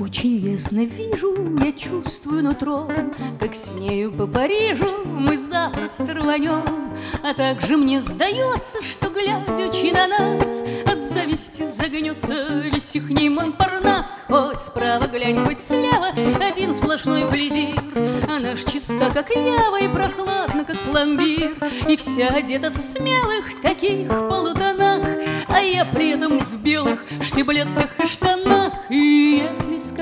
Очень ясно вижу, я чувствую нутром, Как с нею по Парижу мы запросто рванем. А также мне сдается, что, глядячи на нас, От зависти загнется весь ихний Монпарнас. Хоть справа глянь, хоть слева, один сплошной плезир, А наш чиста, как ява, и прохладно, как пломбир, И вся одета в смелых таких полутонах, А я при этом в белых штиблетах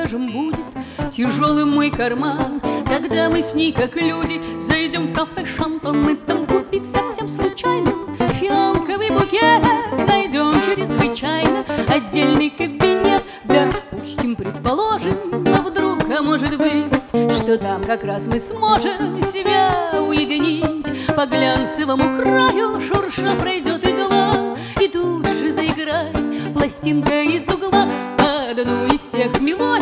скажем, будет тяжелым мой карман, Тогда мы с ней, как люди, зайдем в кафе «Шантон», Мы там, купив совсем случайно фиалковый букет, Найдем чрезвычайно отдельный кабинет. Допустим, предположим, а вдруг, а может быть, Что там как раз мы сможем себя уединить, По глянцевому краю шурша пройдет игла, И тут же заиграет пластинка из угла, Одну из тех мелодий,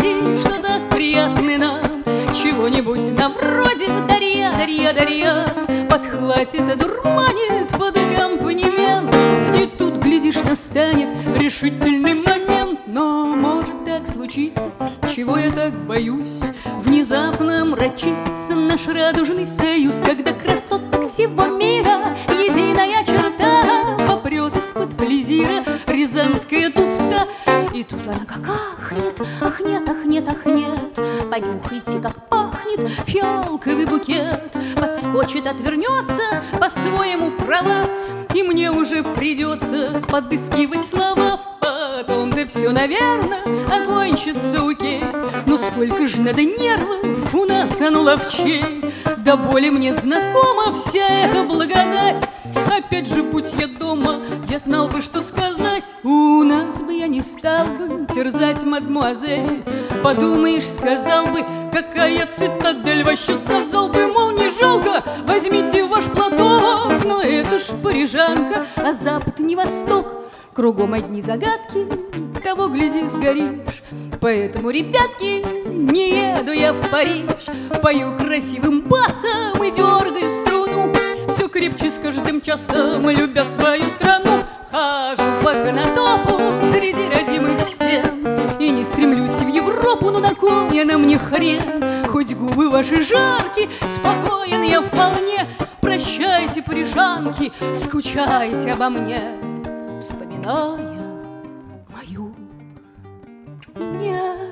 Чего-нибудь на вроде Дарья, Дарья, Дарья Подхватит, одурманит под аккомпанемент И тут, глядишь, настанет решительный момент. Но может так случиться, чего я так боюсь? Внезапно мрачится наш радужный союз Когда красоток всего мира единая черта Попрет из-под плезира рязанская туфта. И тут она как ахнет, ахнет, ахнет, ахнет. Понюхайте, как пахнет фиалковый букет. Подскочит, отвернется по-своему права. И мне уже придется подыскивать слова. Потом-то все, наверное, окончится окей Но сколько же надо нервов у нас, а ну ловчей. До боли мне знакома вся эта благодать. Опять же, будь я дома, я знал бы, что сказать. У нас бы не стал бы терзать мадмуазель Подумаешь, сказал бы, какая цитадель Вообще. Сказал бы, мол, не жалко, возьмите ваш платок. Но это ж парижанка, а запад не восток. Кругом одни загадки, того, гляди, сгоришь. Поэтому, ребятки, не еду я в Париж. Пою красивым басом и дергаю струну. Все крепче с каждым часом, любя свою страну. Хожу по конотопу среди Европу, но на кой она мне хрен. Хоть губы ваши жаркие, спокоен я вполне. Прощайте, парижанки, скучайте обо мне Вспоминая мою нежность